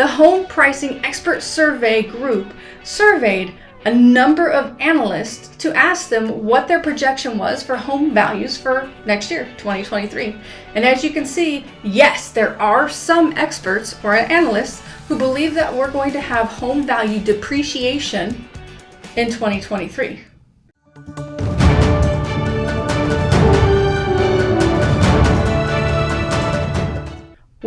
The Home Pricing Expert Survey Group surveyed a number of analysts to ask them what their projection was for home values for next year, 2023. And as you can see, yes, there are some experts or analysts who believe that we're going to have home value depreciation in 2023.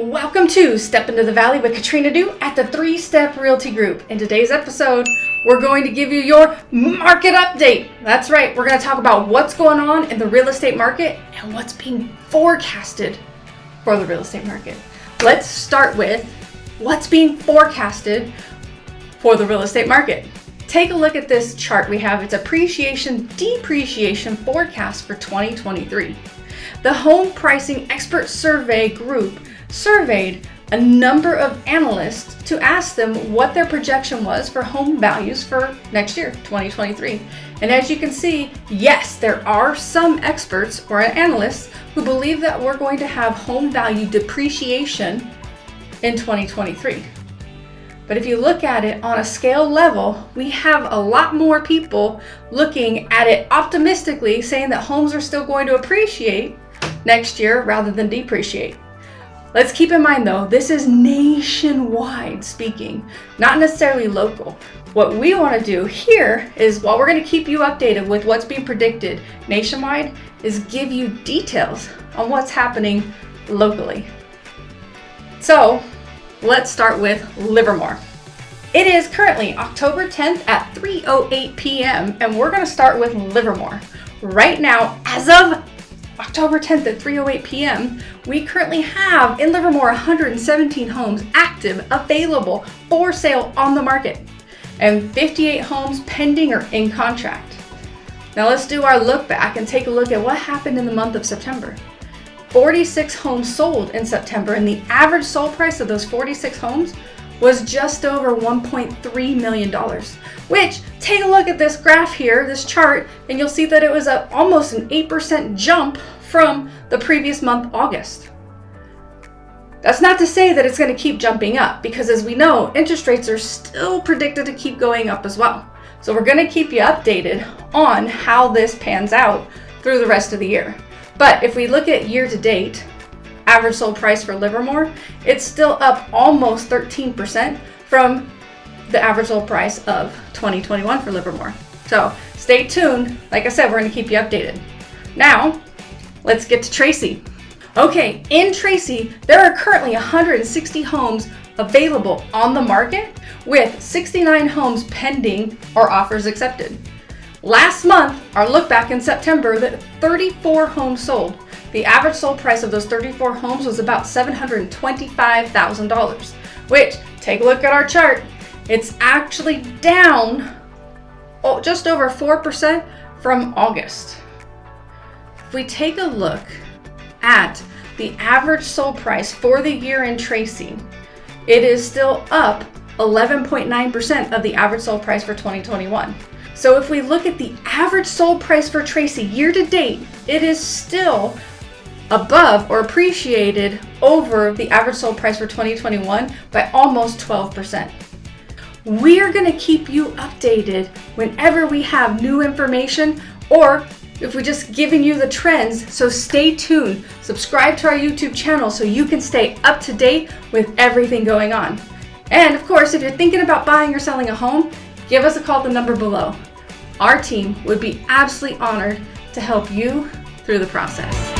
Welcome to Step Into the Valley with Katrina Du at the Three Step Realty Group. In today's episode, we're going to give you your market update. That's right, we're going to talk about what's going on in the real estate market and what's being forecasted for the real estate market. Let's start with what's being forecasted for the real estate market. Take a look at this chart we have. It's appreciation depreciation forecast for 2023. The Home Pricing Expert Survey Group surveyed a number of analysts to ask them what their projection was for home values for next year, 2023. And as you can see, yes, there are some experts or analysts who believe that we're going to have home value depreciation in 2023. But if you look at it on a scale level, we have a lot more people looking at it optimistically, saying that homes are still going to appreciate next year rather than depreciate. Let's keep in mind though, this is nationwide speaking, not necessarily local. What we want to do here is while we're going to keep you updated with what's being predicted nationwide is give you details on what's happening locally. So let's start with Livermore. It is currently October 10th at 3.08 p.m. and we're going to start with Livermore. Right now, as of October 10th at 3.08 p.m., we currently have in Livermore 117 homes active, available, for sale on the market, and 58 homes pending or in contract. Now let's do our look back and take a look at what happened in the month of September. 46 homes sold in September, and the average sold price of those 46 homes was just over $1.3 million, which take a look at this graph here, this chart, and you'll see that it was a, almost an 8% jump from the previous month, August. That's not to say that it's going to keep jumping up because as we know, interest rates are still predicted to keep going up as well. So we're going to keep you updated on how this pans out through the rest of the year. But if we look at year to date, average sold price for Livermore, it's still up almost 13% from the average sold price of 2021 for Livermore. So stay tuned. Like I said, we're going to keep you updated. Now, let's get to Tracy. Okay, in Tracy, there are currently 160 homes available on the market with 69 homes pending or offers accepted. Last month, our look back in September, that 34 homes sold. The average sold price of those 34 homes was about $725,000, which, take a look at our chart, it's actually down oh, just over 4% from August. If we take a look at the average sold price for the year in Tracy, it is still up 11.9% of the average sold price for 2021. So if we look at the average sold price for Tracy year to date, it is still above or appreciated over the average sold price for 2021 by almost 12%. We're going to keep you updated whenever we have new information or if we're just giving you the trends. So stay tuned. Subscribe to our YouTube channel so you can stay up to date with everything going on. And of course, if you're thinking about buying or selling a home, give us a call at the number below. Our team would be absolutely honored to help you through the process.